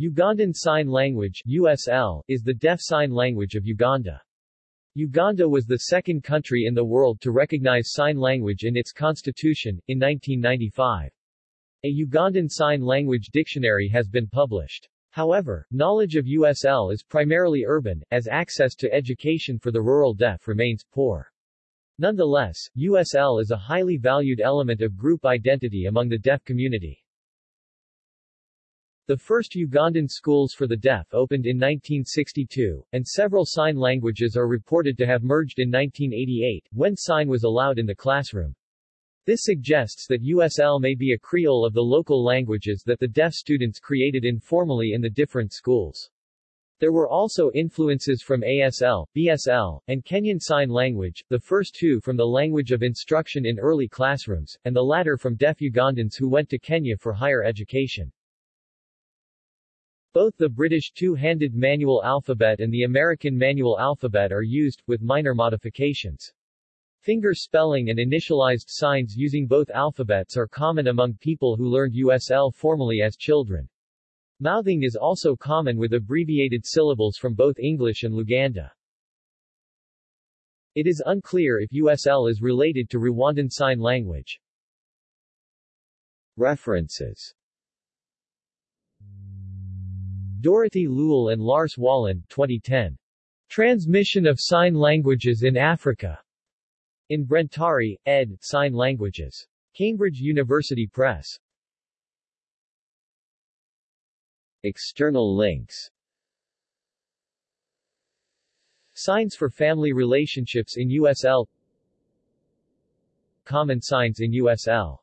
Ugandan Sign Language USL, is the deaf sign language of Uganda. Uganda was the second country in the world to recognize sign language in its constitution, in 1995. A Ugandan Sign Language dictionary has been published. However, knowledge of USL is primarily urban, as access to education for the rural deaf remains poor. Nonetheless, USL is a highly valued element of group identity among the deaf community. The first Ugandan schools for the deaf opened in 1962, and several sign languages are reported to have merged in 1988, when sign was allowed in the classroom. This suggests that USL may be a creole of the local languages that the deaf students created informally in the different schools. There were also influences from ASL, BSL, and Kenyan Sign Language, the first two from the language of instruction in early classrooms, and the latter from deaf Ugandans who went to Kenya for higher education. Both the British two-handed manual alphabet and the American manual alphabet are used, with minor modifications. Finger spelling and initialized signs using both alphabets are common among people who learned USL formally as children. Mouthing is also common with abbreviated syllables from both English and Luganda. It is unclear if USL is related to Rwandan Sign Language. References Dorothy Lule and Lars Wallin 2010. Transmission of Sign Languages in Africa. In Brentari, ed., Sign Languages. Cambridge University Press. External links Signs for family relationships in USL Common signs in USL